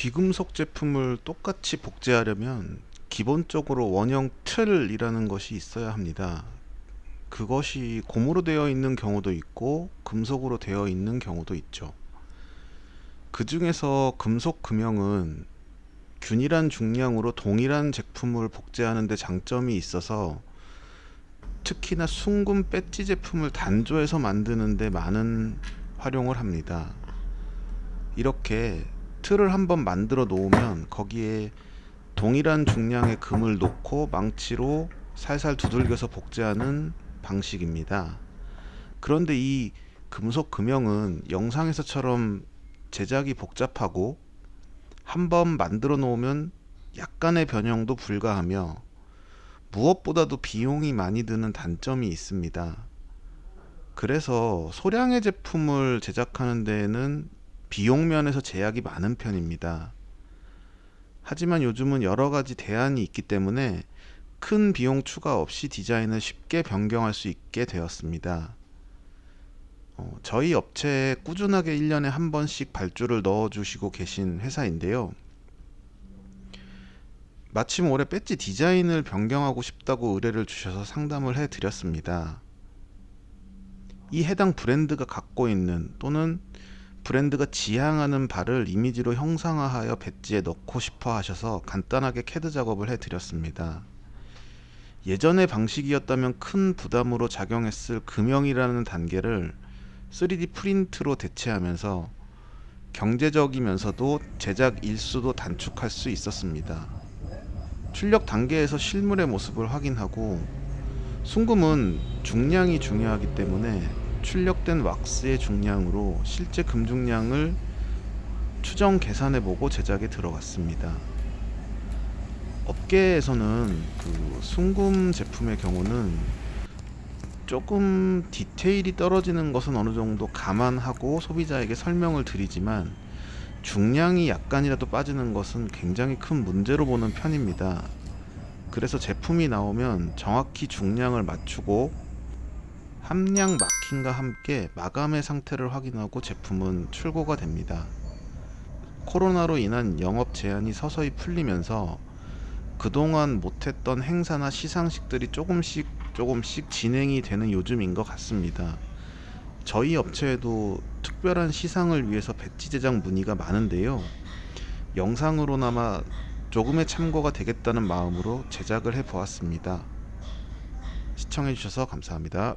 비금속 제품을 똑같이 복제하려면 기본적으로 원형 틀이라는 것이 있어야 합니다. 그것이 고무로 되어 있는 경우도 있고 금속으로 되어 있는 경우도 있죠. 그 중에서 금속 금형은 균일한 중량으로 동일한 제품을 복제하는 데 장점이 있어서 특히나 순금 배지 제품을 단조해서 만드는 데 많은 활용을 합니다. 이렇게 틀을 한번 만들어 놓으면 거기에 동일한 중량의 금을 놓고 망치로 살살 두들겨서 복제하는 방식입니다. 그런데 이 금속 금형은 영상에서처럼 제작이 복잡하고 한번 만들어 놓으면 약간의 변형도 불가하며 무엇보다도 비용이 많이 드는 단점이 있습니다. 그래서 소량의 제품을 제작하는 데에는 비용 면에서 제약이 많은 편입니다. 하지만 요즘은 여러 가지 대안이 있기 때문에 큰 비용 추가 없이 디자인을 쉽게 변경할 수 있게 되었습니다. 어, 저희 업체에 꾸준하게 1년에 한 번씩 발주를 넣어주시고 계신 회사인데요. 마침 올해 배지 디자인을 변경하고 싶다고 의뢰를 주셔서 상담을 해 드렸습니다. 이 해당 브랜드가 갖고 있는 또는 브랜드가 지향하는 바를 이미지로 형상화하여 배지에 넣고 싶어 하셔서 간단하게 캐드 작업을 해 드렸습니다. 예전의 방식이었다면 큰 부담으로 작용했을 금형이라는 단계를 3D 프린트로 대체하면서 경제적이면서도 제작 일수도 단축할 수 있었습니다. 출력 단계에서 실물의 모습을 확인하고 순금은 중량이 중요하기 때문에 출력된 왁스의 중량으로 실제 금중량을 추정 계산해 보고 제작에 들어갔습니다. 업계에서는 그 순금 제품의 경우는 조금 디테일이 떨어지는 것은 어느 정도 감안하고 소비자에게 설명을 드리지만 중량이 약간이라도 빠지는 것은 굉장히 큰 문제로 보는 편입니다. 그래서 제품이 나오면 정확히 중량을 맞추고 함량 마킹과 함께 마감의 상태를 확인하고 제품은 출고가 됩니다. 코로나로 인한 영업 제한이 서서히 풀리면서 그동안 못했던 행사나 시상식들이 조금씩 조금씩 진행이 되는 요즘인 것 같습니다. 저희 업체에도 특별한 시상을 위해서 배지 제작 문의가 많은데요. 영상으로나마 조금의 참고가 되겠다는 마음으로 제작을 해 보았습니다. 시청해 주셔서 감사합니다.